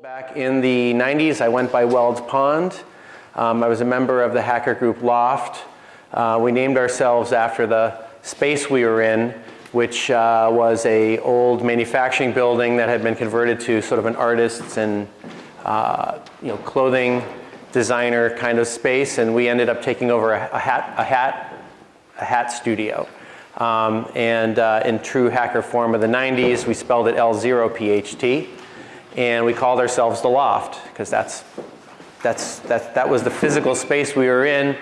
Back in the 90s, I went by Weld's Pond. Um, I was a member of the hacker group L0pht. Uh, we named ourselves after the space we were in, which uh, was a old manufacturing building that had been converted to sort of an artist's and uh, you know, clothing designer kind of space. And we ended up taking over a, a hat, a hat, a hat studio. Um, and uh, in true hacker form of the 90s, we spelled it L0PHT and we called ourselves the loft because that's, that's, that, that was the physical space we were in.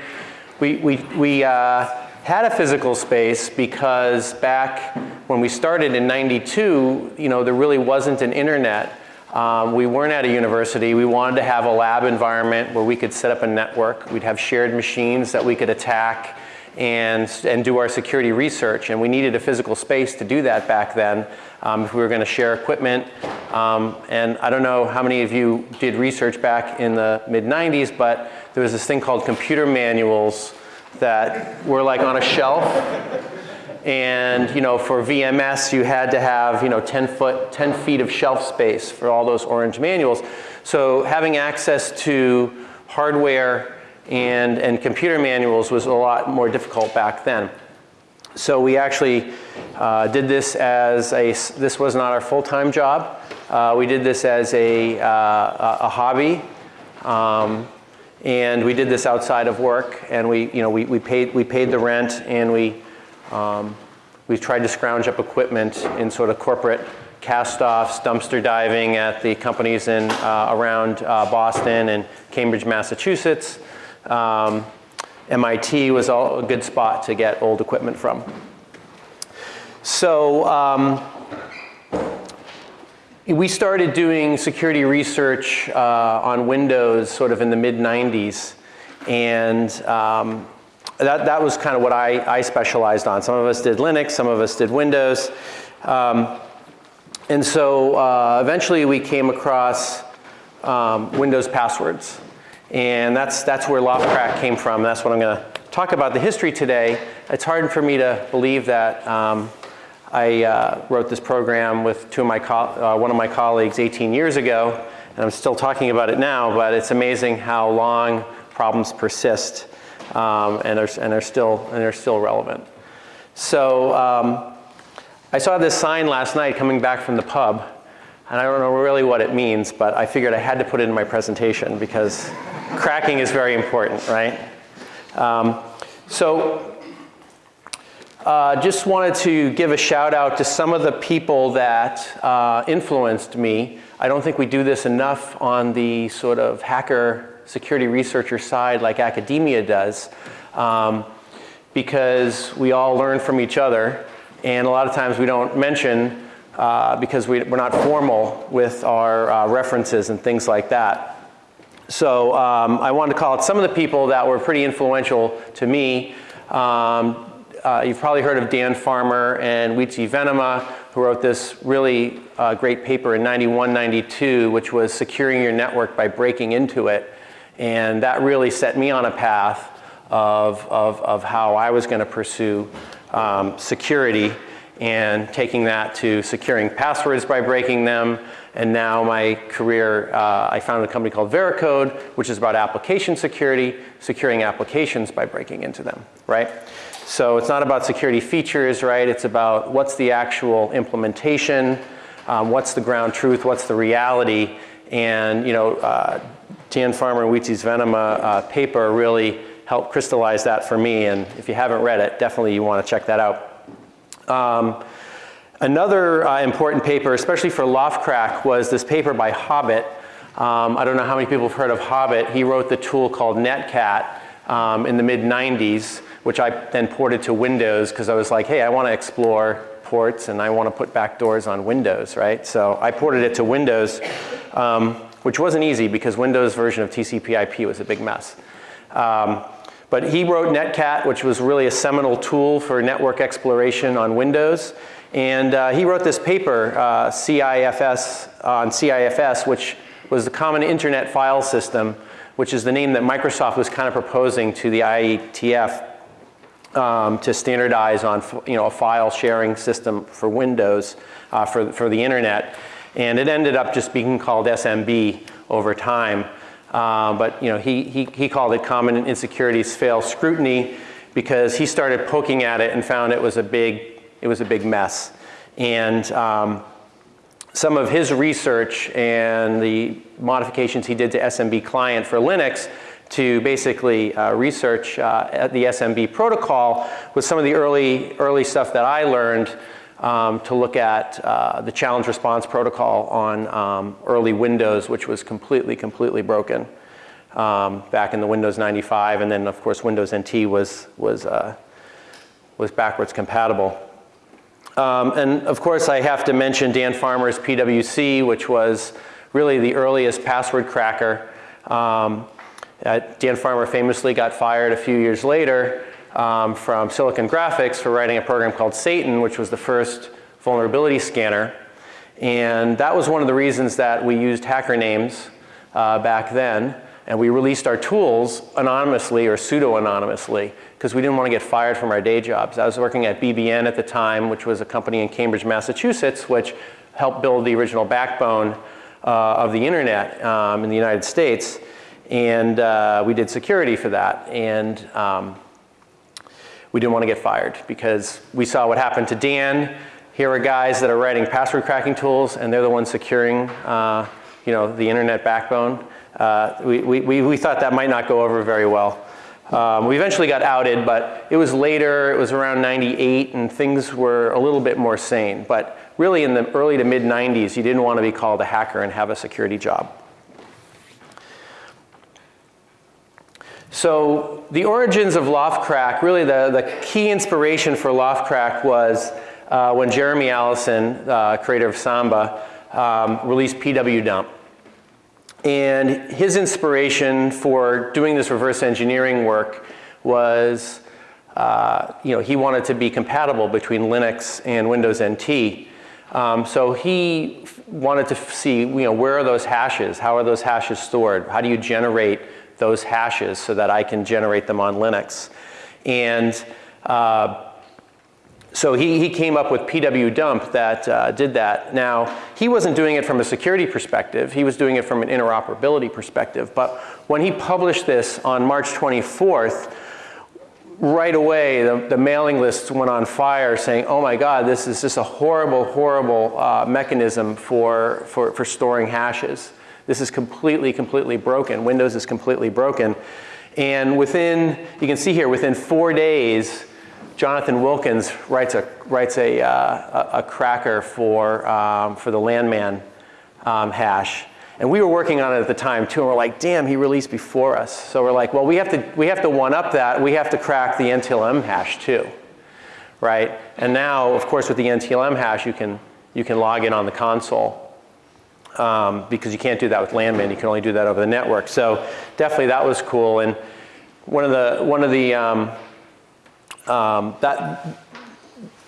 We, we, we uh, had a physical space because back when we started in 92, you know, there really wasn't an internet. Um, we weren't at a university. We wanted to have a lab environment where we could set up a network. We'd have shared machines that we could attack and, and do our security research. And we needed a physical space to do that back then um, if we were going to share equipment. Um, and I don't know how many of you did research back in the mid 90s, but there was this thing called computer manuals that were like on a shelf. And you know, for VMS, you had to have you know 10 foot, 10 feet of shelf space for all those orange manuals. So having access to hardware and, and computer manuals was a lot more difficult back then. So we actually uh, did this as a, this was not our full-time job. Uh, we did this as a, uh, a hobby. Um, and we did this outside of work and we, you know, we, we, paid, we paid the rent and we, um, we tried to scrounge up equipment in sort of corporate cast-offs, dumpster diving at the companies in, uh, around uh, Boston and Cambridge, Massachusetts. Um, MIT was a good spot to get old equipment from. So um, we started doing security research uh, on Windows sort of in the mid 90s. And um, that, that was kind of what I, I specialized on. Some of us did Linux, some of us did Windows. Um, and so uh, eventually we came across um, Windows passwords. And that's, that's where L0phtCrack came from. That's what I'm going to talk about the history today. It's hard for me to believe that um, I uh, wrote this program with two of my uh, one of my colleagues 18 years ago, and I'm still talking about it now, but it's amazing how long problems persist um, and, are, and, are still, and are still relevant. So um, I saw this sign last night coming back from the pub, and I don't know really what it means, but I figured I had to put it in my presentation because cracking is very important, right? Um, so uh, just wanted to give a shout out to some of the people that uh, influenced me. I don't think we do this enough on the sort of hacker security researcher side like academia does um, because we all learn from each other and a lot of times we don't mention uh, because we, are not formal with our uh, references and things like that. So um, I wanted to call out some of the people that were pretty influential to me. Um, uh, you've probably heard of Dan Farmer and Wietse Venema, who wrote this really uh, great paper in 91, 92, which was securing your network by breaking into it. And that really set me on a path of, of, of how I was going to pursue um, security and taking that to securing passwords by breaking them. And now my career, uh, I founded a company called Veracode, which is about application security, securing applications by breaking into them, right? So it's not about security features, right? It's about what's the actual implementation, um, what's the ground truth, what's the reality. And you know, uh, Dan Farmer and Wietse's Venema uh, paper really helped crystallize that for me. And if you haven't read it, definitely you want to check that out. Um, another uh, important paper, especially for L0phtCrack, was this paper by Hobbit. Um, I don't know how many people have heard of Hobbit. He wrote the tool called Netcat um, in the mid 90s, which I then ported to Windows because I was like, hey, I want to explore ports and I want to put backdoors on Windows, right? So I ported it to Windows, um, which wasn't easy because Windows version of TCP IP was a big mess. Um, but he wrote Netcat, which was really a seminal tool for network exploration on Windows. And uh, he wrote this paper, uh, CIFS, on CIFS, which was the Common Internet File System, which is the name that Microsoft was kind of proposing to the IETF um, to standardize on you know, a file sharing system for Windows, uh, for, for the internet. And it ended up just being called SMB over time. Uh, but you know, he, he, he called it common insecurities fail scrutiny because he started poking at it and found it was a big, it was a big mess. And um, some of his research and the modifications he did to SMB client for Linux to basically uh, research uh, the SMB protocol was some of the early, early stuff that I learned um, to look at uh, the challenge response protocol on um, early Windows, which was completely, completely broken um, back in the Windows 95. And then, of course, Windows NT was, was, uh, was backwards compatible. Um, and of course, I have to mention Dan Farmer's PWC, which was really the earliest password cracker. Um, uh, Dan Farmer famously got fired a few years later um, from Silicon Graphics for writing a program called Satan, which was the first vulnerability scanner. And that was one of the reasons that we used hacker names uh, back then. And we released our tools anonymously or pseudo-anonymously because we didn't want to get fired from our day jobs. I was working at BBN at the time, which was a company in Cambridge, Massachusetts, which helped build the original backbone uh, of the internet um, in the United States. And uh, we did security for that. And um, we didn't want to get fired because we saw what happened to Dan. Here are guys that are writing password cracking tools and they're the ones securing uh, you know, the internet backbone. Uh, we, we, we thought that might not go over very well. Um, we eventually got outed, but it was later, it was around 98 and things were a little bit more sane. But really in the early to mid 90s, you didn't want to be called a hacker and have a security job. So the origins of L0phtCrack, really the, the key inspiration for L0phtCrack was uh, when Jeremy Allison, uh, creator of Samba, um, released PWDump. And his inspiration for doing this reverse engineering work was, uh, you know, he wanted to be compatible between Linux and Windows NT. Um, so he wanted to see, you know, where are those hashes? How are those hashes stored? How do you generate those hashes so that I can generate them on Linux? And uh, so he, he came up with PW dump that uh, did that. Now, he wasn't doing it from a security perspective. He was doing it from an interoperability perspective. But when he published this on March 24th, right away the, the mailing lists went on fire saying, oh my God, this is just a horrible, horrible uh, mechanism for, for, for storing hashes. This is completely, completely broken. Windows is completely broken. And within, you can see here, within four days, Jonathan Wilkins writes a, writes a, uh, a, cracker for, um, for the LanMan um, hash. And we were working on it at the time too, and we're like, damn, he released before us. So we're like, well, we have to, we have to one up that. We have to crack the NTLM hash too, right? And now, of course, with the NTLM hash, you can, you can log in on the console um, because you can't do that with LanMan. You can only do that over the network. So definitely that was cool. And one of the, one of the, um, um, that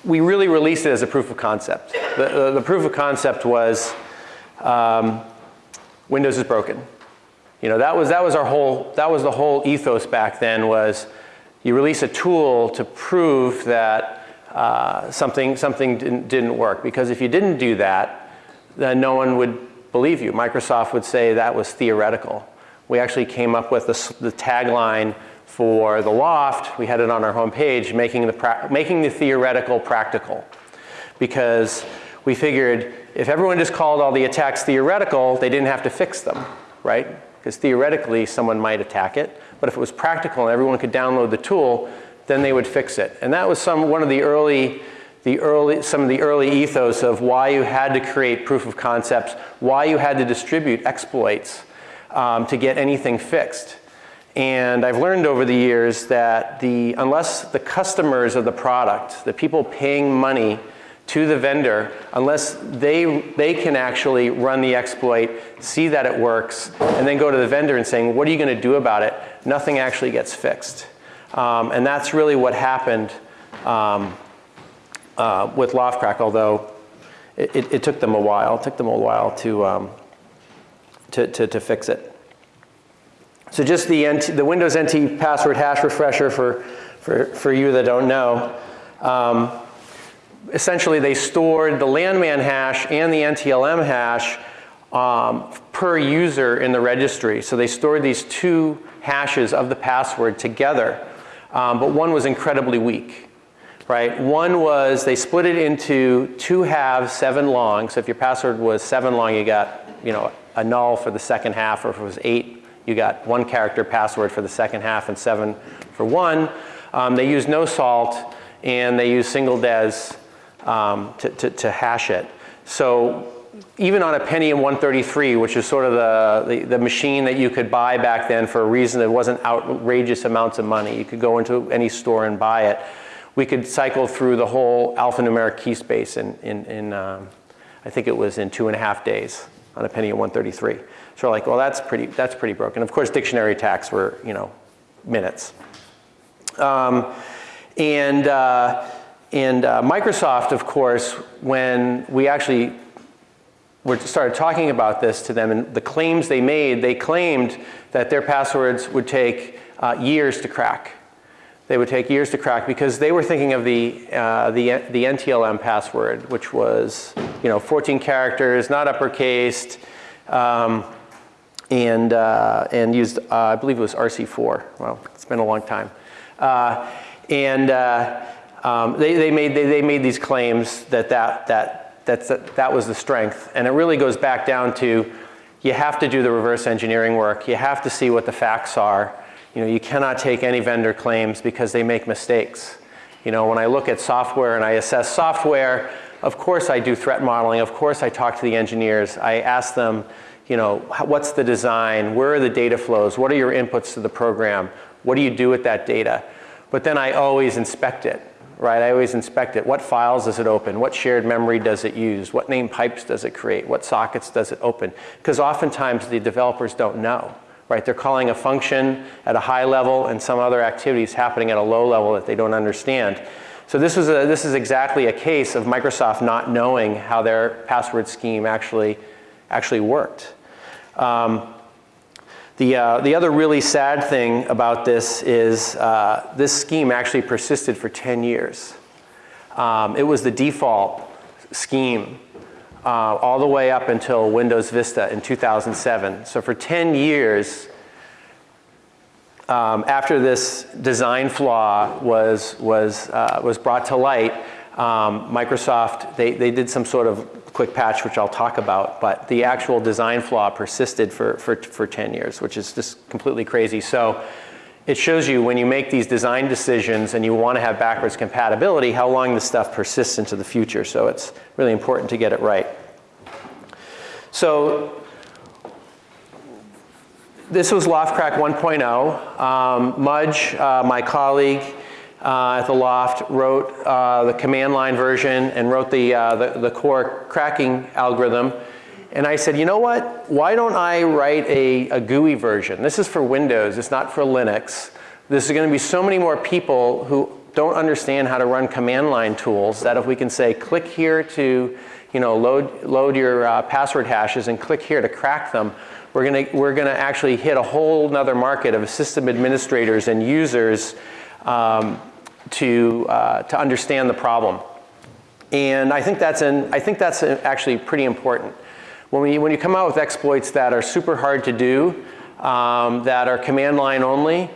we really released it as a proof of concept. The, the, the proof of concept was um, Windows is broken. You know, that was, that was our whole, that was the whole ethos back then was you release a tool to prove that uh, something, something didn't, didn't work. Because if you didn't do that, then no one would believe you. Microsoft would say that was theoretical. We actually came up with the, the tagline for the loft, we had it on our homepage, making the, making the theoretical practical. Because we figured if everyone just called all the attacks theoretical, they didn't have to fix them, right? Because theoretically, someone might attack it. But if it was practical and everyone could download the tool, then they would fix it. And that was some, one of the early, the early, some of the early ethos of why you had to create proof of concepts, why you had to distribute exploits um, to get anything fixed. And I've learned over the years that the, unless the customers of the product, the people paying money to the vendor, unless they, they can actually run the exploit, see that it works, and then go to the vendor and saying, what are you going to do about it, nothing actually gets fixed. Um, and that's really what happened um, uh, with L0phtCrack, although it, it, it, took them a while. It took them a while to, um, to, to, to fix it. So just the, NT, the Windows NT password hash refresher for, for, for you that don't know. Um, essentially they stored the LanMan hash and the NTLM hash um, per user in the registry. So they stored these two hashes of the password together, um, but one was incredibly weak, right? One was they split it into two halves, seven long. So if your password was seven long, you got you know a null for the second half, or if it was eight, you got one character password for the second half and seven for one. Um, they use no salt and they use single DES um, to, to, to hash it. So even on a Pentium 133, which is sort of the, the, the, machine that you could buy back then for a reason that wasn't outrageous amounts of money, you could go into any store and buy it. We could cycle through the whole alphanumeric key space in, in, in um, I think it was in two and a half days on a Pentium 133. So we're like, well, that's pretty, that's pretty broken. Of course, dictionary attacks were, you know, minutes. Um, and uh, and uh, Microsoft, of course, when we actually were started talking about this to them and the claims they made, they claimed that their passwords would take uh, years to crack. They would take years to crack because they were thinking of the, uh, the, the NTLM password, which was you know, 14 characters, not uppercased, um, and, uh, and used, uh, I believe it was RC4. Well, it's been a long time. Uh, and uh, um, they, they, made, they, they made these claims that that, that, that, that, that was the strength. And it really goes back down to you have to do the reverse engineering work. You have to see what the facts are. You know, you cannot take any vendor claims because they make mistakes. You know, when I look at software and I assess software, of course I do threat modeling. Of course I talk to the engineers. I ask them, you know, what's the design? Where are the data flows? What are your inputs to the program? What do you do with that data? But then I always inspect it right? I always inspect it. What files does it open? What shared memory does it use? What name pipes does it create? What sockets does it open? Because oftentimes the developers don't know, right? They're calling a function at a high level and some other activities happening at a low level that they don't understand. So this, was a, this is exactly a case of Microsoft not knowing how their password scheme actually, actually worked. Um, the, uh, the other really sad thing about this is uh, this scheme actually persisted for 10 years. Um, it was the default scheme uh, all the way up until Windows Vista in 2007. So for 10 years, um, after this design flaw was, was, uh, was brought to light, um, Microsoft, they, they did some sort of quick patch, which I'll talk about, but the actual design flaw persisted for, for, for 10 years, which is just completely crazy. So it shows you when you make these design decisions and you want to have backwards compatibility, how long this stuff persists into the future. So it's really important to get it right. So this was L0phtCrack 1.0. Um, Mudge, uh, my colleague, uh, at the L0pht wrote uh, the command line version and wrote the, uh, the, the, core cracking algorithm. And I said, you know what? Why don't I write a, a GUI version? This is for Windows, it's not for Linux. This is going to be so many more people who don't understand how to run command line tools that if we can say click here to you know, load, load your uh, password hashes and click here to crack them, we're going to, we're to actually hit a whole nother market of system administrators and users um, to, uh, to understand the problem. And I think that's, an, I think that's actually pretty important. When, we, when you come out with exploits that are super hard to do, um, that are command line only,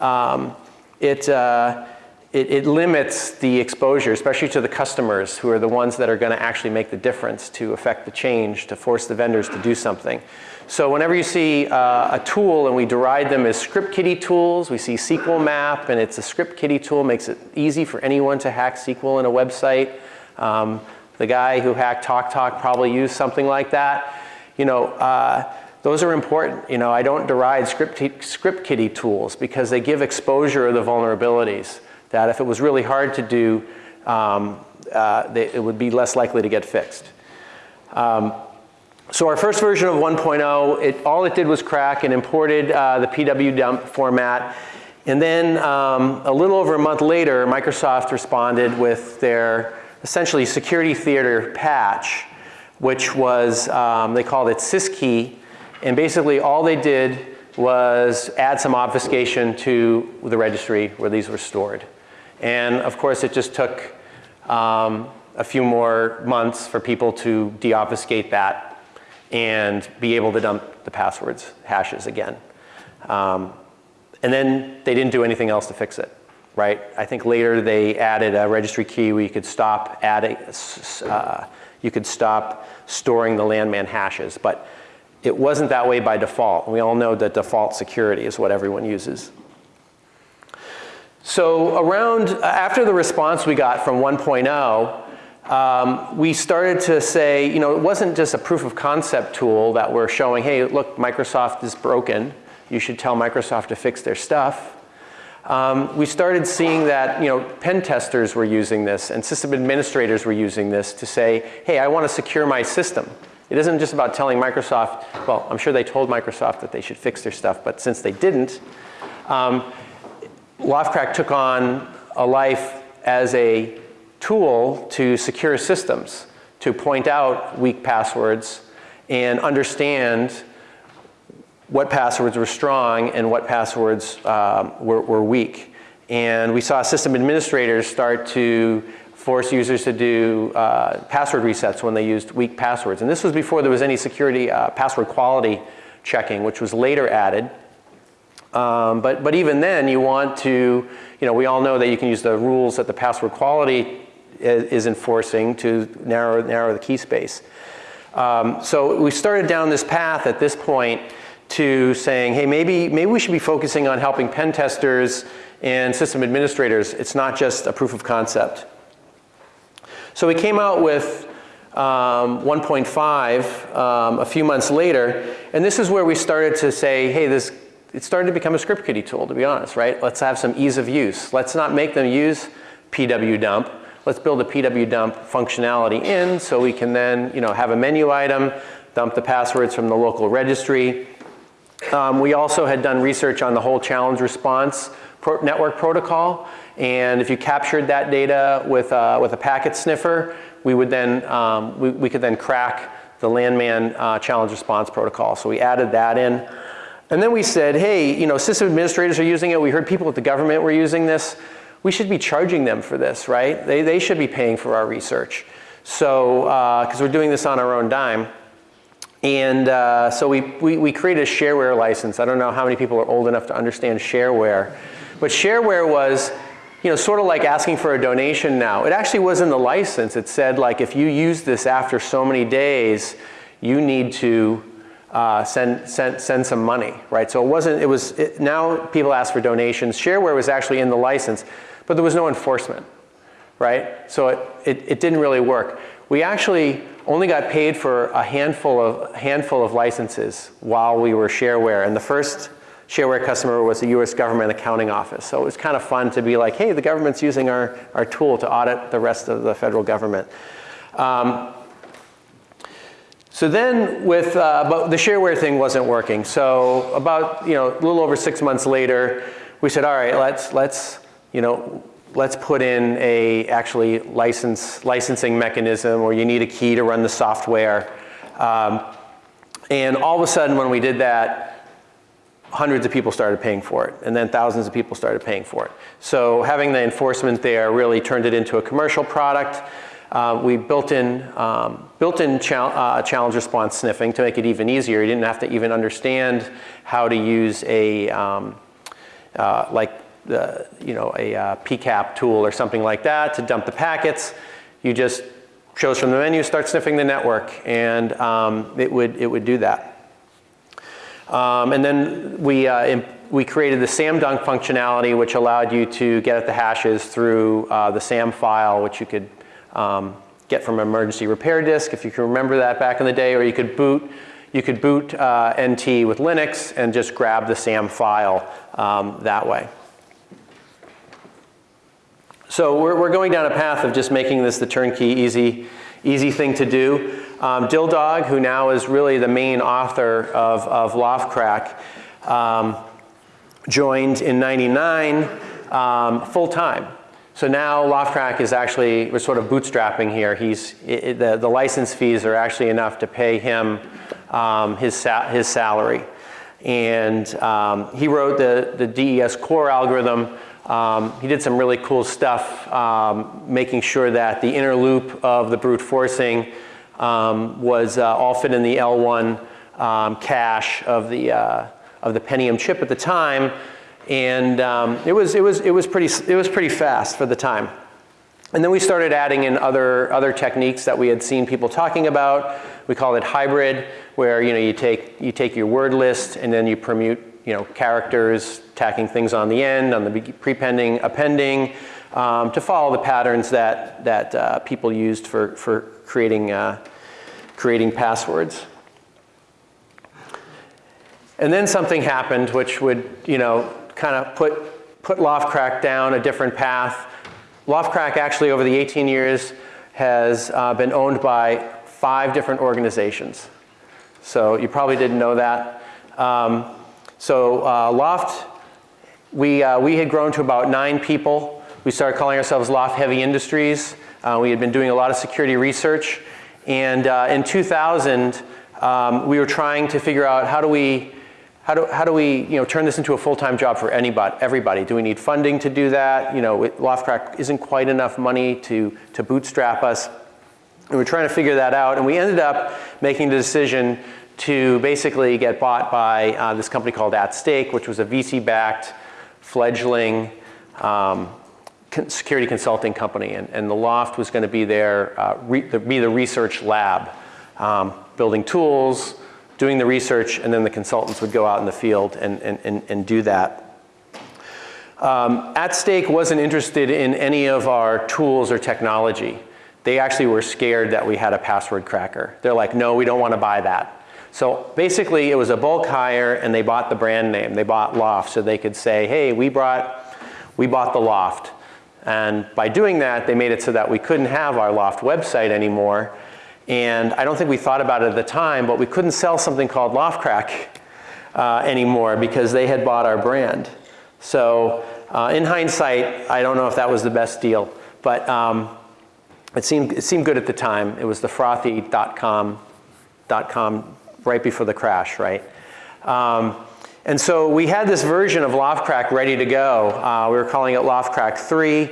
um, it, uh, it, it, limits the exposure, especially to the customers who are the ones that are going to actually make the difference to affect the change, to force the vendors to do something. So whenever you see uh, a tool and we deride them as script kiddie tools, we see SQL map and it's a script kiddie tool, makes it easy for anyone to hack SQL in a website. Um, the guy who hacked TalkTalk Talk probably used something like that. You know, uh, those are important. You know, I don't deride script, script kiddie tools because they give exposure of the vulnerabilities that if it was really hard to do, um, uh, they, it would be less likely to get fixed. Um, so our first version of 1.0, it, all it did was crack and imported uh, the PW dump format. And then um, a little over a month later, Microsoft responded with their essentially security theater patch, which was, um, they called it syskey. And basically all they did was add some obfuscation to the registry where these were stored. And of course it just took um, a few more months for people to deobfuscate that and be able to dump the passwords hashes again. Um, and then they didn't do anything else to fix it, right? I think later they added a registry key where you could stop adding, uh, you could stop storing the LanMan hashes, but it wasn't that way by default. We all know that default security is what everyone uses. So around, after the response we got from 1.0, um, we started to say, you know, it wasn't just a proof of concept tool that we're showing, hey, look, Microsoft is broken. You should tell Microsoft to fix their stuff. Um, we started seeing that, you know, pen testers were using this and system administrators were using this to say, hey, I want to secure my system. It isn't just about telling Microsoft, well, I'm sure they told Microsoft that they should fix their stuff, but since they didn't, um, L0phtCrack took on a life as a tool to secure systems, to point out weak passwords and understand what passwords were strong and what passwords um, were, were weak. And we saw system administrators start to force users to do uh, password resets when they used weak passwords. And this was before there was any security uh, password quality checking, which was later added. Um, but, but even then, you want to, you know, we all know that you can use the rules that the password quality is, enforcing to narrow, narrow the key space. Um, so we started down this path at this point to saying, hey, maybe, maybe we should be focusing on helping pen testers and system administrators. It's not just a proof of concept. So we came out with um, 1.5 um, a few months later, and this is where we started to say, hey, this it started to become a script kiddie tool, to be honest, right? Let's have some ease of use. Let's not make them use pwdump. Let's build a pwdump functionality in so we can then you know, have a menu item, dump the passwords from the local registry. Um, we also had done research on the whole challenge response pro network protocol. And if you captured that data with, uh, with a packet sniffer, we would then, um, we, we could then crack the LanMan uh, challenge response protocol. So we added that in. And then we said, hey, you know, system administrators are using it. We heard people at the government were using this. We should be charging them for this, right? They, they should be paying for our research. So, because uh, we're doing this on our own dime. And uh, so we, we, we, created a shareware license. I don't know how many people are old enough to understand shareware. But shareware was, you know, sort of like asking for a donation now. It actually was in the license. It said like, if you use this after so many days, you need to uh, send, send, send some money, right? So it wasn't, it was, it, now people ask for donations. Shareware was actually in the license, but there was no enforcement, right? So it, it, it didn't really work. We actually only got paid for a handful of, handful of licenses while we were shareware. And the first shareware customer was the US government accounting office. So it was kind of fun to be like, hey, the government's using our, our tool to audit the rest of the federal government. Um, so then with, uh, but the shareware thing wasn't working. So about, you know, a little over six months later, we said, all right, let's, let's, you know, let's put in a actually license, licensing mechanism where you need a key to run the software. Um, and all of a sudden when we did that, hundreds of people started paying for it and then thousands of people started paying for it. So having the enforcement there really turned it into a commercial product. Uh, we built in, um, built in uh, challenge response sniffing to make it even easier. You didn't have to even understand how to use a, um, uh, like the, you know, a uh, PCAP tool or something like that to dump the packets. You just chose from the menu, start sniffing the network, and um, it, would, it would do that. Um, and then we, uh, we created the SAMDump functionality, which allowed you to get at the hashes through uh, the SAM file, which you could um, get from an emergency repair disk, if you can remember that back in the day, or you could boot, you could boot uh, NT with Linux and just grab the SAM file um, that way. So we're, we're going down a path of just making this the turnkey easy, easy thing to do. Um, Dildog, who now is really the main author of, of L0phtCrack, um, joined in 99 um, full time. So now L0phtCrack is actually, we're sort of bootstrapping here. He's, it, the, the license fees are actually enough to pay him um, his, sa his salary. And um, he wrote the, the DES core algorithm Um, he did some really cool stuff, um, making sure that the inner loop of the brute forcing um, was uh, all fit in the L1 um, cache of the, uh, of the Pentium chip at the time. And um, it, was, it, was, it, was pretty, it was pretty fast for the time. And then we started adding in other, other techniques that we had seen people talking about. We call it hybrid, where you, know, you, take, you take your word list and then you permute you know, characters, tacking things on the end, on the prepending, appending, um, to follow the patterns that, that uh, people used for, for creating, uh, creating passwords. And then something happened which would, you know, kind of put, put L0phtCrack down a different path. L0phtCrack actually over the 18 years has uh, been owned by five different organizations. So you probably didn't know that. Um, so uh, L0pht, we, uh, we had grown to about nine people. We started calling ourselves L0pht Heavy Industries. Uh, we had been doing a lot of security research. And uh, in 2000, um, we were trying to figure out how do we, how do, how do we you know, turn this into a full-time job for anybody, everybody? Do we need funding to do that? You know, L0phtCrack isn't quite enough money to, to bootstrap us. And we're trying to figure that out. And we ended up making the decision to basically get bought by uh, this company called At Stake, which was a VC-backed fledgling um, security consulting company. And, and, the L0pht was going to be there, uh, the, be the research lab, um, building tools, doing the research, and then the consultants would go out in the field and, and, and, and do that. Um, At Stake wasn't interested in any of our tools or technology. They actually were scared that we had a password cracker. They're like, no, we don't want to buy that. So basically it was a bulk hire and they bought the brand name. They bought L0pht so they could say, hey, we brought, we bought the L0pht. And by doing that, they made it so that we couldn't have our L0pht website anymore. And I don't think we thought about it at the time, but we couldn't sell something called L0phtCrack uh, anymore because they had bought our brand. So uh, in hindsight, I don't know if that was the best deal, but um, it, seemed, it seemed good at the time. It was the frothy.com .com right before the crash, right? Um, and so we had this version of L0phtCrack ready to go. Uh, we were calling it L0phtCrack 3.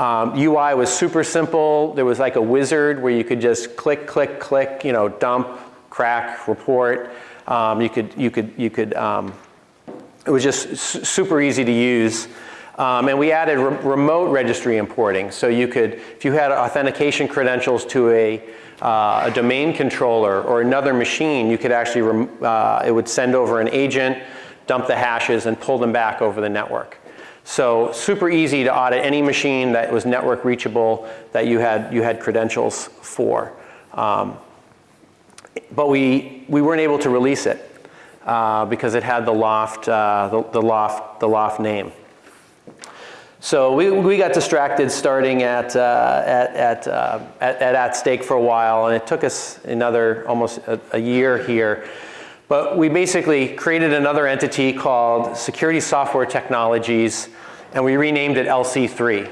Um, UI was super simple. There was like a wizard where you could just click, click, click, you know, dump, crack, report. Um, you could, you could, you could, um, it was just super easy to use. Um, and we added re remote registry importing. So you could, if you had authentication credentials to a uh, a domain controller or another machine, you could actually, uh, it would send over an agent, dump the hashes and pull them back over the network. So super easy to audit any machine that was network reachable that you had, you had credentials for. Um, but we, we weren't able to release it uh, because it had the loft, uh, the, the, loft, the loft name. So we, we got distracted starting at, uh, at, at, uh, at, at, at, Stake for a while and it took us another almost a, a, year here. But we basically created another entity called Security Software Technologies and we renamed it LC3.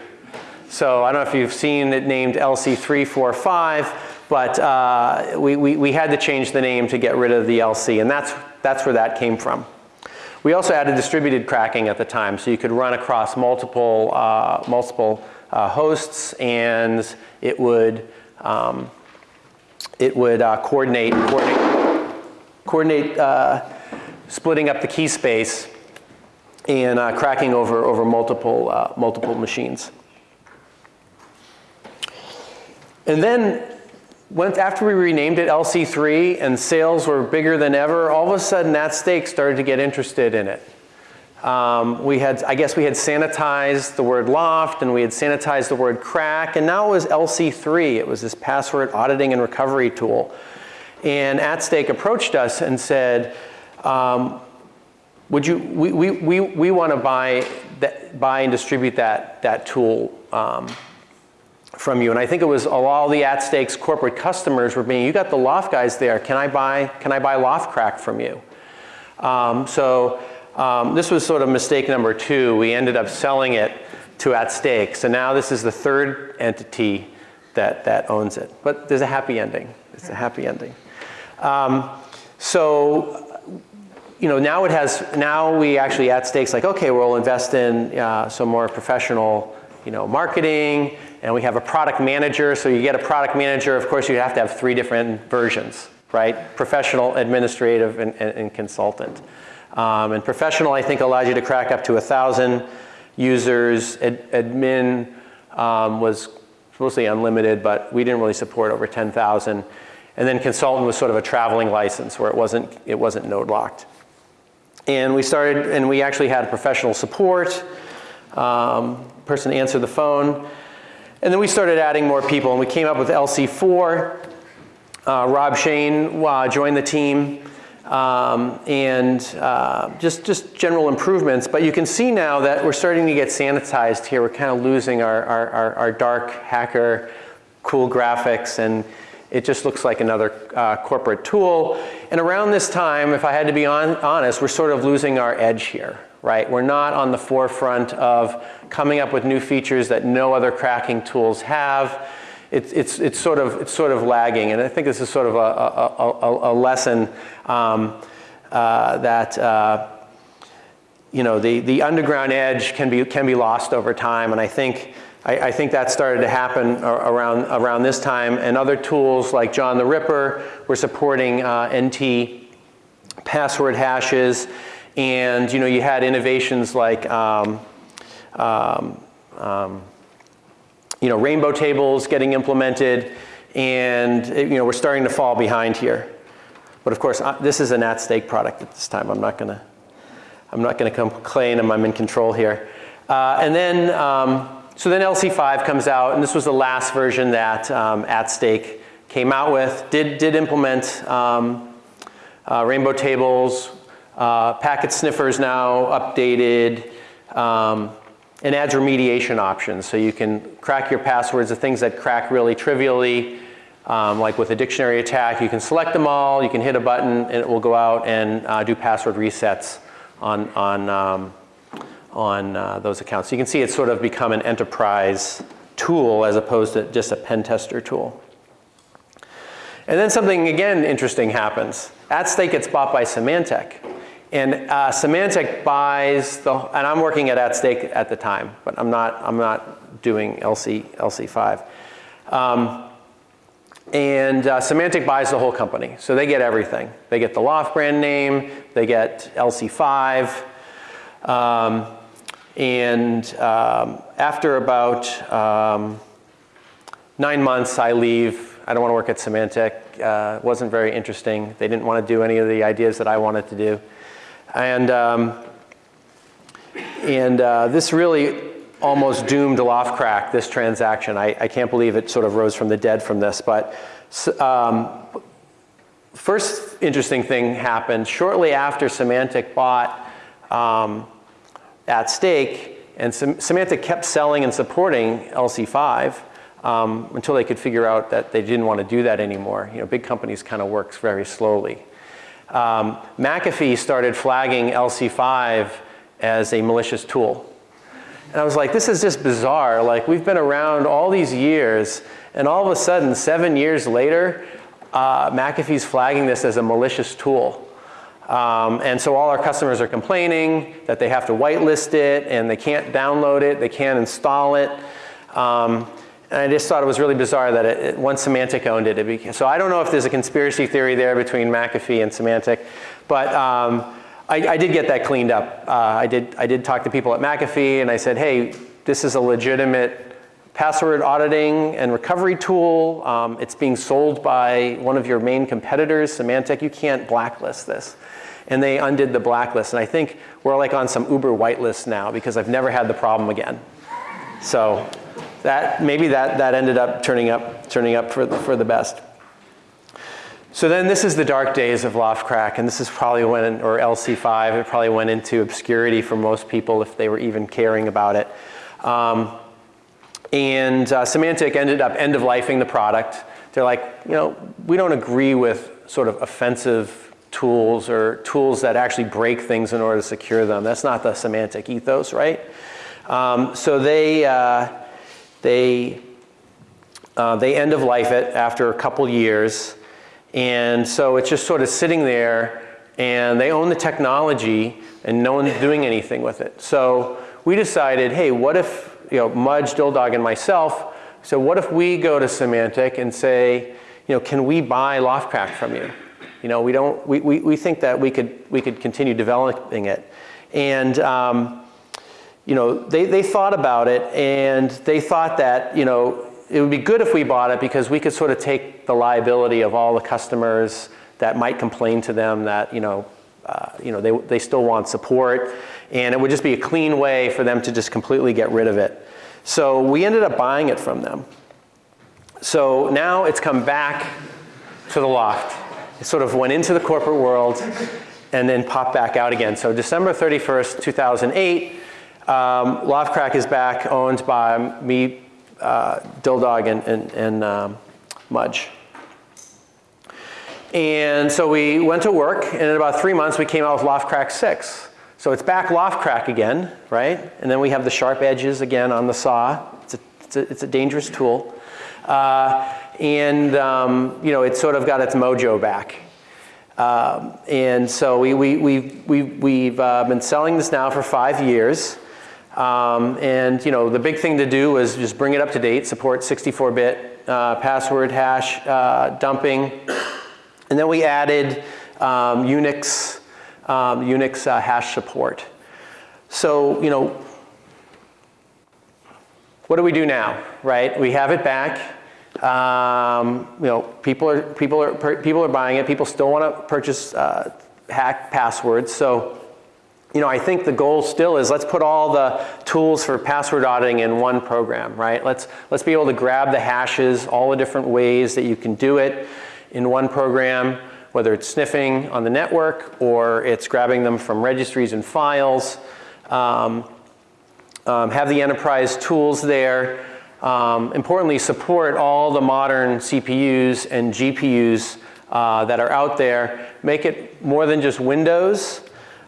So I don't know if you've seen it named LC345, but uh, we, we, we had to change the name to get rid of the LC and that's, that's where that came from. We also added distributed cracking at the time, so you could run across multiple, uh, multiple uh, hosts and it would, um, it would uh, coordinate, coordinate, coordinate uh, splitting up the key space and uh, cracking over, over multiple, uh, multiple machines. And then after we renamed it LC3 and sales were bigger than ever, all of a sudden that Stake started to get interested in it. Um, we had, I guess we had sanitized the word loft and we had sanitized the word crack and now it was LC3. It was this password auditing and recovery tool. And At Stake approached us and said, um, would you, we, we, we, we want to buy, that, buy and distribute that, that tool um, from you. And I think it was all the at stakes corporate customers were being, you got the loft guys there, can I buy, can I buy L0phtCrack from you? Um, so um, this was sort of mistake number two. We ended up selling it to at stake. So now this is the third entity that, that owns it. But there's a happy ending. It's a happy ending. Um, so you know, now it has, now we actually at stakes like, okay, we'll invest in uh, some more professional, you know, marketing, and we have a product manager. So you get a product manager, of course, you have to have three different versions, right? Professional, administrative, and, and, and consultant. Um, and professional, I think, allows you to crack up to a 1,000 users. Ad, admin um, was mostly unlimited, but we didn't really support over 10,000. And then consultant was sort of a traveling license where it wasn't, it wasn't node locked. And we started, and we actually had professional support. Um, person answered the phone. And then we started adding more people, and we came up with LC4. Uh, Rob Shane uh, joined the team, um, and uh, just, just general improvements. But you can see now that we're starting to get sanitized here. We're kind of losing our, our, our, our dark hacker, cool graphics, and it just looks like another uh, corporate tool. And around this time, if I had to be on, honest, we're sort of losing our edge here, right? We're not on the forefront of coming up with new features that no other cracking tools have. It's, it's, it's, sort, of, it's sort of lagging. And I think this is sort of a, a, a, a lesson um, uh, that uh, you know, the, the underground edge can be, can be lost over time. And I think I, I, think that started to happen around, around this time. And other tools like John the Ripper were supporting uh, NT password hashes. And you know, you had innovations like um, um, um, you know, rainbow tables getting implemented. And you know, we're starting to fall behind here. But of course, uh, this is an at stake product at this time. I'm not gonna, I'm not gonna complain I'm in control here. Uh, and then, um, so then LC5 comes out, and this was the last version that um, At Stake came out with. Did, did implement um, uh, rainbow tables, uh, packet sniffers now updated, um, and adds remediation options. So you can crack your passwords, the things that crack really trivially, um, like with a dictionary attack, you can select them all, you can hit a button, and it will go out and uh, do password resets on, on um, on uh, those accounts. So you can see it's sort of become an enterprise tool as opposed to just a pen tester tool. And then something again interesting happens. AtStake gets bought by Symantec. And uh, Symantec buys the, and I'm working at AtStake at the time, but I'm not, I'm not doing LC, LC5. Um, and uh, Symantec buys the whole company. So they get everything. They get the L0pht brand name, they get LC5, um, and um, after about um, nine months, I leave. I don't want to work at Symantec. Uh, wasn't very interesting. They didn't want to do any of the ideas that I wanted to do. And, um, and uh, this really almost doomed L0phtCrack, this transaction. I, I, can't believe it sort of rose from the dead from this. But um, first interesting thing happened shortly after Symantec bought um, at stake. And Symantec kept selling and supporting LC5 um, until they could figure out that they didn't want to do that anymore. You know, big companies kind of works very slowly. Um, McAfee started flagging LC5 as a malicious tool. And I was like, this is just bizarre. Like, we've been around all these years, and all of a sudden, seven years later, uh, McAfee's flagging this as a malicious tool. Um, and so all our customers are complaining that they have to whitelist it and they can't download it, they can't install it. Um, and I just thought it was really bizarre that it, it, once Symantec owned it, it became, so I don't know if there's a conspiracy theory there between McAfee and Symantec, but um, I, I, did get that cleaned up. Uh, I, did, I did talk to people at McAfee and I said, hey, this is a legitimate password auditing and recovery tool. Um, it's being sold by one of your main competitors, Symantec. You can't blacklist this and they undid the blacklist. And I think we're like on some Uber whitelist now because I've never had the problem again. So that, maybe that, that ended up turning up, turning up for, the, for the best. So then this is the dark days of L0phtCrack, and this is probably when, or LC5, it probably went into obscurity for most people if they were even caring about it. Um, and uh, Symantec ended up end-of-lifing the product. They're like, you know, we don't agree with sort of offensive tools or tools that actually break things in order to secure them. That's not the Symantec ethos, right? Um, so they, uh, they, uh, they end of life it after a couple years. And so it's just sort of sitting there and they own the technology and no one's doing anything with it. So we decided, hey, what if, you know, Mudge, Dildog, and myself, so what if we go to Symantec and say, you know, can we buy L0phtCrack from you? You know, we don't, we, we, we think that we could, we could continue developing it. And, um, you know, they, they thought about it and they thought that, you know, it would be good if we bought it because we could sort of take the liability of all the customers that might complain to them that, you know, uh, you know, they, they still want support and it would just be a clean way for them to just completely get rid of it. So we ended up buying it from them. So now it's come back to the L0pht. It sort of went into the corporate world and then popped back out again. So December 31st, 2008, um, L0phtCrack is back, owned by me, uh, Dildog, and, and, and um, Mudge. And so we went to work, and in about three months, we came out with L0phtCrack 6. So it's back L0phtCrack again, right? And then we have the sharp edges again on the saw. It's a, it's a, it's a dangerous tool. Uh, and, um, you know, it's sort of got its mojo back. Um, and so we, we, we, we, we've uh, been selling this now for five years. Um, and you know, the big thing to do was just bring it up to date, support 64-bit uh, password hash uh, dumping. And then we added um, Unix, um, Unix uh, hash support. So, you know, what do we do now, right? We have it back. Um, you know, people are, people, are, people are buying it. People still want to purchase uh, hack passwords. So, you know, I think the goal still is let's put all the tools for password auditing in one program, right? Let's, let's be able to grab the hashes, all the different ways that you can do it in one program, whether it's sniffing on the network or it's grabbing them from registries and files. Um, um, have the enterprise tools there um, importantly, support all the modern CPUs and GPUs uh, that are out there. Make it more than just Windows.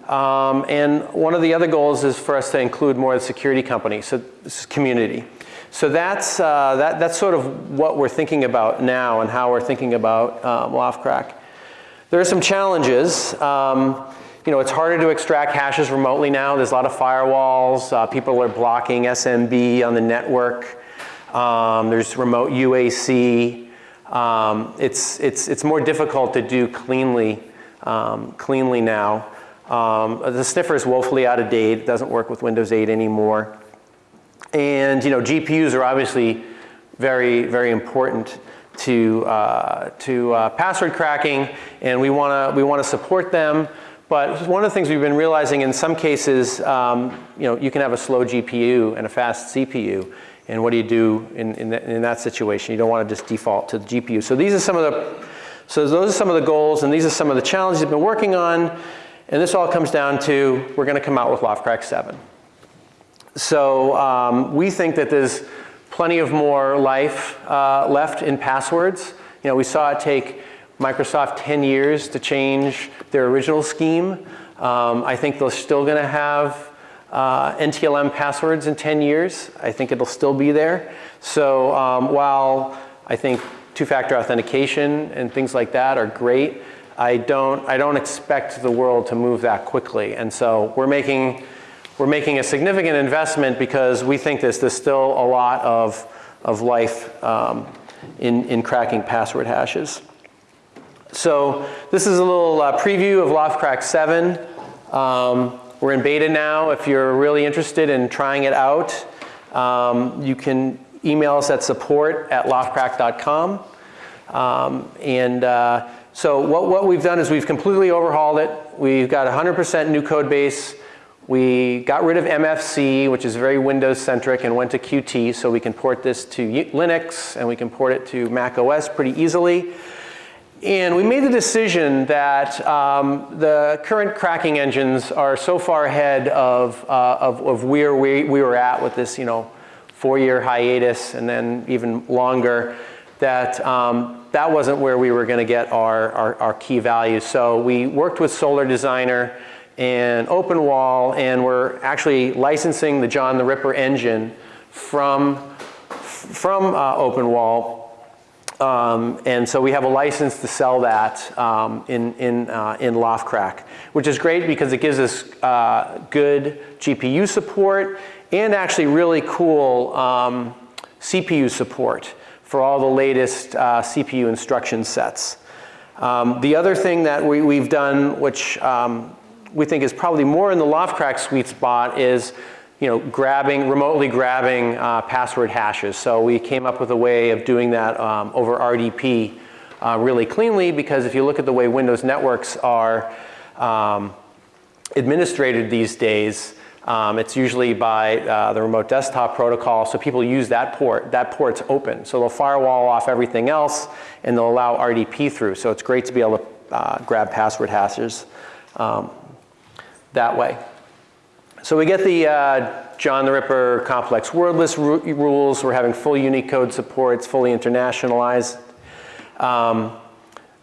Um, and one of the other goals is for us to include more of the security companies, so community. So that's, uh, that, that's sort of what we're thinking about now and how we're thinking about um, L0phtCrack. There are some challenges. Um, you know, it's harder to extract hashes remotely now. There's a lot of firewalls. Uh, people are blocking SMB on the network. Um, there's remote UAC. Um, it's, it's, it's more difficult to do cleanly, um, cleanly now. Um, the sniffer is woefully out of date. It doesn't work with Windows 8 anymore. And you know, GPUs are obviously very, very important to, uh, to uh, password cracking, and we want to we want to support them. But one of the things we've been realizing in some cases, um, you know, you can have a slow GPU and a fast CPU. And what do you do in, in, the, in, that situation? You don't want to just default to the GPU. So these are some of the, so those are some of the goals and these are some of the challenges we've been working on. And this all comes down to, we're going to come out with L0phtCrack 7. So um, we think that there's plenty of more life uh, left in passwords. You know, we saw it take Microsoft 10 years to change their original scheme. Um, I think they're still going to have uh, NTLM passwords in 10 years. I think it'll still be there. So um, while I think two-factor authentication and things like that are great, I don't, I don't expect the world to move that quickly. And so we're making, we're making a significant investment because we think this, there's still a lot of, of life um, in, in cracking password hashes. So this is a little uh, preview of L0phtCrack 7. Um, we're in beta now. If you're really interested in trying it out, um, you can email us at support at l0phtcrack.com. Um, and uh, so what, what we've done is we've completely overhauled it. We've got 100% new code base. We got rid of MFC, which is very Windows centric, and went to Qt, so we can port this to Linux and we can port it to Mac OS pretty easily. And we made the decision that um, the current cracking engines are so far ahead of, uh, of, of, where we, we were at with this, you know, four-year hiatus and then even longer, that um, that wasn't where we were going to get our, our, our, key values. So we worked with Solar Designer and OpenWall, and we're actually licensing the John the Ripper engine from, from uh, OpenWall Um, and so we have a license to sell that um, in, in, uh, in L0phtCrack, which is great because it gives us uh, good GPU support and actually really cool um, CPU support for all the latest uh, CPU instruction sets. Um, the other thing that we, have done, which um, we think is probably more in the L0phtCrack sweet spot is you know, grabbing, remotely grabbing uh, password hashes. So we came up with a way of doing that um, over RDP uh, really cleanly because if you look at the way Windows networks are um, administrated these days, um, it's usually by uh, the remote desktop protocol, so people use that port. That port's open. So they'll firewall off everything else and they'll allow RDP through. So it's great to be able to uh, grab password hashes um, that way. So we get the uh, John the Ripper complex word list rules. We're having full Unicode support. It's fully internationalized. Um,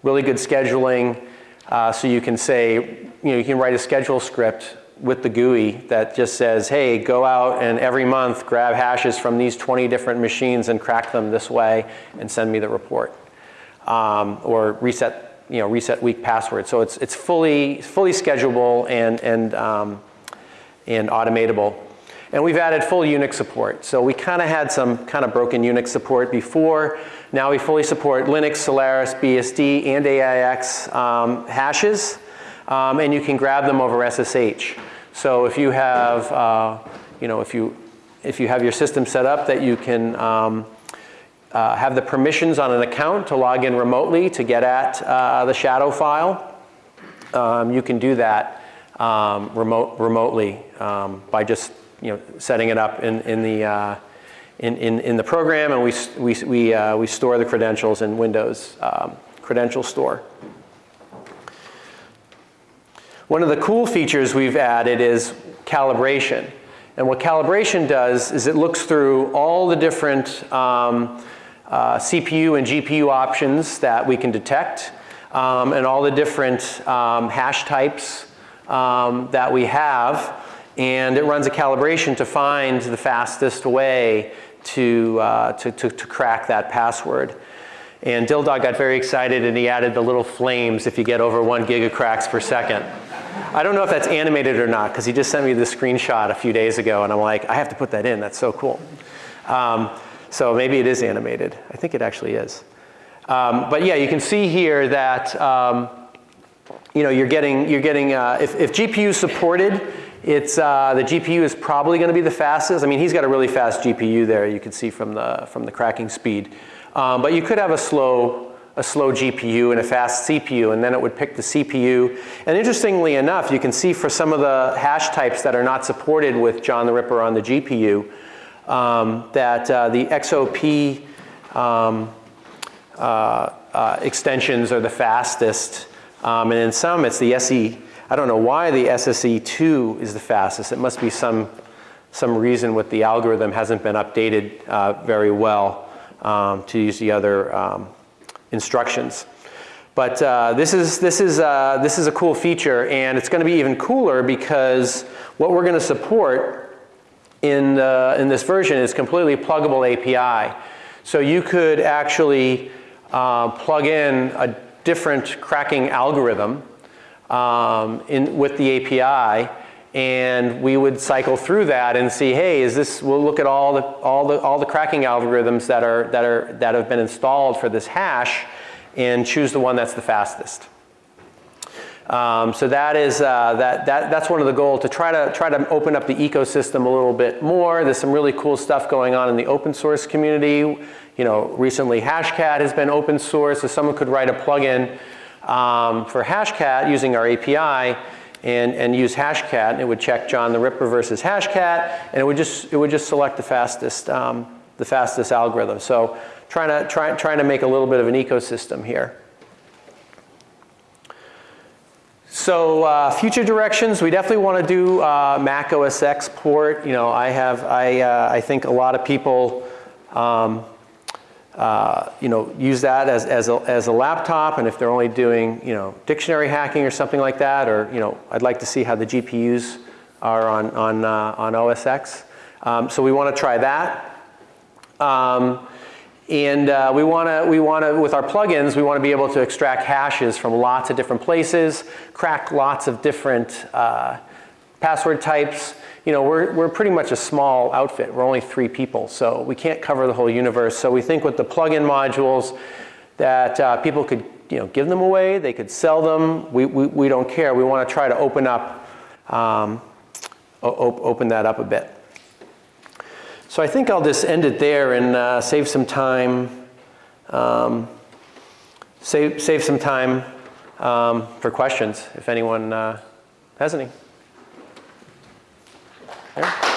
really good scheduling. Uh, so you can say, you know, you can write a schedule script with the GUI that just says, hey, go out and every month grab hashes from these 20 different machines and crack them this way and send me the report. Um, or reset, you know, reset weak password. So it's, it's fully, fully schedulable and, and um, and automatable. And we've added full Unix support. So we kind of had some kind of broken Unix support before. Now we fully support Linux, Solaris, BSD, and AIX um, hashes. Um, and you can grab them over SSH. So if you have, uh, you know, if you, if you have your system set up that you can um, uh, have the permissions on an account to log in remotely to get at uh, the shadow file, um, you can do that um, remote, remotely um, by just you know, setting it up in, in, the, uh, in, in, in, the program and we, we, we, uh, we store the credentials in Windows um, credential store. One of the cool features we've added is calibration. And what calibration does is it looks through all the different um, uh, CPU and GPU options that we can detect um, and all the different um, hash types um, that we have and it runs a calibration to find the fastest way to, uh, to, to, to, crack that password. And Dildog got very excited and he added the little flames if you get over one gigacracks per second. I don't know if that's animated or not because he just sent me the screenshot a few days ago and I'm like, I have to put that in, that's so cool. Um, so maybe it is animated. I think it actually is. Um, but yeah, you can see here that um, you know, you're getting, you're getting uh, if, if GPU supported, it's, uh, the GPU is probably going to be the fastest. I mean, he's got a really fast GPU there. You can see from the, from the cracking speed. Um, but you could have a slow, a slow GPU and a fast CPU, and then it would pick the CPU. And interestingly enough, you can see for some of the hash types that are not supported with John the Ripper on the GPU, um, that uh, the XOP um, uh, uh, extensions are the fastest um, and in some, it's the SE, I don't know why the SSE2 is the fastest. It must be some, some reason with the algorithm hasn't been updated uh, very well um, to use the other um, instructions. But uh, this, is, this, is, uh, this is a cool feature and it's going to be even cooler because what we're going to support in, the, in this version is completely pluggable API. So you could actually uh, plug in a different cracking algorithm um, in, with the API and we would cycle through that and see, hey, is this, we'll look at all the, all the, all the cracking algorithms that, are, that, are, that have been installed for this hash and choose the one that's the fastest. Um, so that is, uh, that, that, that's one of the goals to try to, try to open up the ecosystem a little bit more. There's some really cool stuff going on in the open source community you know, recently Hashcat has been open source, so someone could write a plugin um, for Hashcat using our API and, and use Hashcat and it would check John the Ripper versus Hashcat and it would just, it would just select the fastest, um, the fastest algorithm. So trying to, try, trying to make a little bit of an ecosystem here. So uh, future directions, we definitely want to do uh, Mac OS X port. You know, I have, I, uh, I think a lot of people um, uh, you know, use that as, as, a, as a laptop and if they're only doing, you know, dictionary hacking or something like that or, you know, I'd like to see how the GPUs are on, on, uh, on OS X. Um, so we want to try that. Um, And uh, we want to, we want to, with our plugins, we want to be able to extract hashes from lots of different places, crack lots of different uh, password types. You know, we're, we're pretty much a small outfit. We're only three people, so we can't cover the whole universe. So we think with the plugin modules that uh, people could, you know, give them away, they could sell them. We, we, we don't care. We want to try to open up, um, op open that up a bit. So I think I'll just end it there and uh, save some time, um, save, save some time um, for questions if anyone uh, has any. Okay.